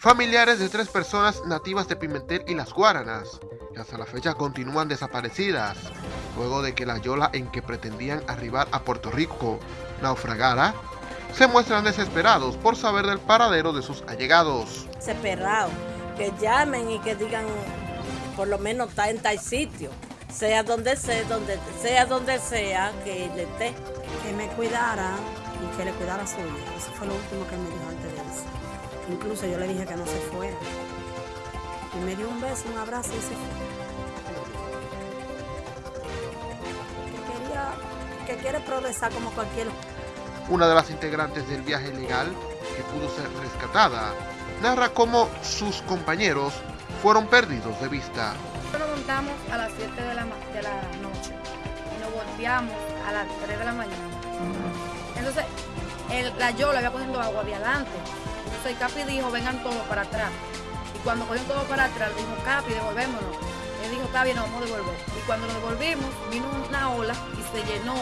familiares de tres personas nativas de Pimentel y Las Guaranas, que hasta la fecha continúan desaparecidas, luego de que la yola en que pretendían arribar a Puerto Rico naufragara, se muestran desesperados por saber del paradero de sus allegados. Desesperado, que llamen y que digan, por lo menos está en tal sitio, sea donde sea, donde sea donde sea que él esté. Que me cuidara y que le cuidara a su hija. Eso fue lo último que me dijo antes. Incluso yo le dije que no se fuera. Y me dio un beso, un abrazo y se fue. Que quería, que quiere progresar como cualquier una de las integrantes del viaje legal, que pudo ser rescatada, narra cómo sus compañeros fueron perdidos de vista. Nos montamos a las 7 de la, de la noche y nos volteamos a las 3 de la mañana. Entonces, el, la yola había cogiendo agua de adelante. Entonces Capi dijo, vengan todos para atrás. Y cuando cogieron todos para atrás, dijo, Capi, devolvémonos. Él dijo, está nos vamos a devolver. Y cuando nos devolvimos, vino una ola y se llenó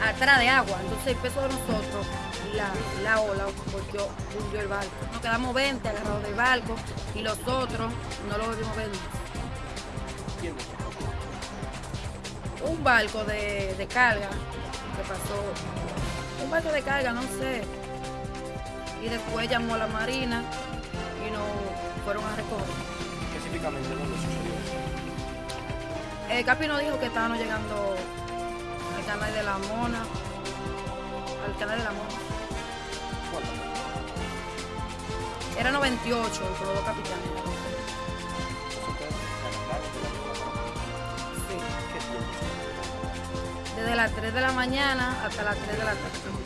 atrás de agua. Entonces el peso de nosotros, la, la ola volvió, hundió el barco. Nos quedamos 20 agarrados del barco y los otros no lo volvimos a ver. Un barco de, de carga que pasó, un barco de carga, no sé. Y después llamó a la marina y nos fueron a recoger. Específicamente, ¿dónde sucedió eso? El Capi nos dijo que estábamos llegando al canal de la Mona. Al canal de la Mona. Era 98 el Colodo Capitán. Sí. Desde las 3 de la mañana hasta las 3 de la tarde.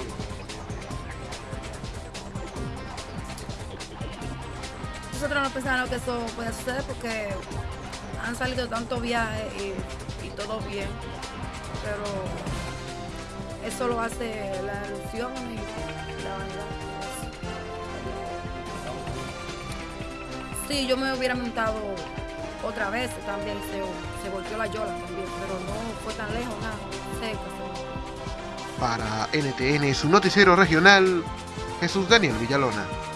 Nosotros no pensábamos que eso podía suceder porque han salido tantos viajes y, todo bien pero eso lo hace la ilusión y la vanidad. Sí, yo me hubiera montado otra vez también, se, se volteó la yola también, pero no fue tan lejos, nada. Para NTN, su noticiero regional, Jesús Daniel Villalona.